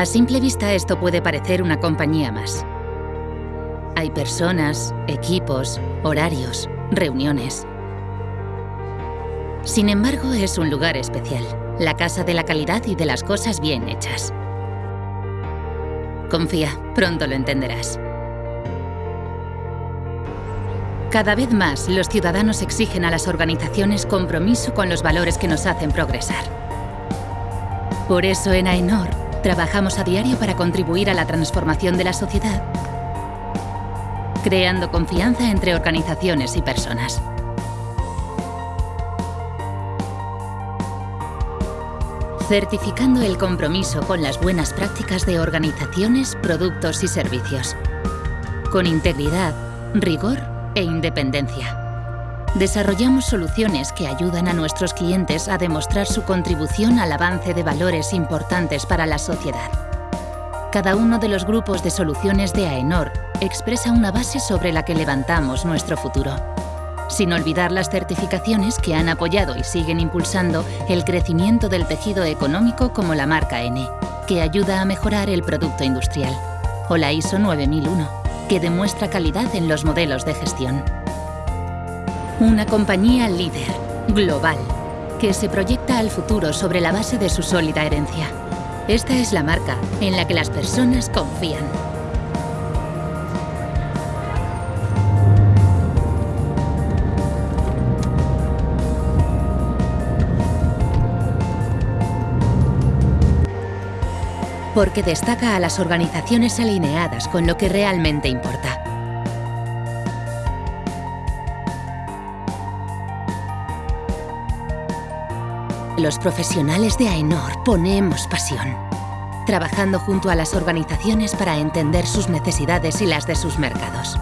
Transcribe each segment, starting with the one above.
A simple vista esto puede parecer una compañía más. Hay personas, equipos, horarios, reuniones. Sin embargo, es un lugar especial, la casa de la calidad y de las cosas bien hechas. Confía, pronto lo entenderás. Cada vez más, los ciudadanos exigen a las organizaciones compromiso con los valores que nos hacen progresar. Por eso en AENOR trabajamos a diario para contribuir a la transformación de la sociedad, creando confianza entre organizaciones y personas. certificando el compromiso con las buenas prácticas de organizaciones, productos y servicios, con integridad, rigor e independencia. Desarrollamos soluciones que ayudan a nuestros clientes a demostrar su contribución al avance de valores importantes para la sociedad. Cada uno de los grupos de soluciones de AENOR expresa una base sobre la que levantamos nuestro futuro sin olvidar las certificaciones que han apoyado y siguen impulsando el crecimiento del tejido económico como la marca N, que ayuda a mejorar el producto industrial, o la ISO 9001, que demuestra calidad en los modelos de gestión. Una compañía líder, global, que se proyecta al futuro sobre la base de su sólida herencia. Esta es la marca en la que las personas confían. porque destaca a las organizaciones alineadas con lo que realmente importa. Los profesionales de AENOR ponemos pasión, trabajando junto a las organizaciones para entender sus necesidades y las de sus mercados.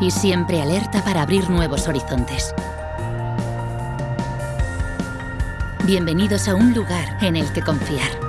Y siempre alerta para abrir nuevos horizontes. Bienvenidos a un lugar en el que confiar.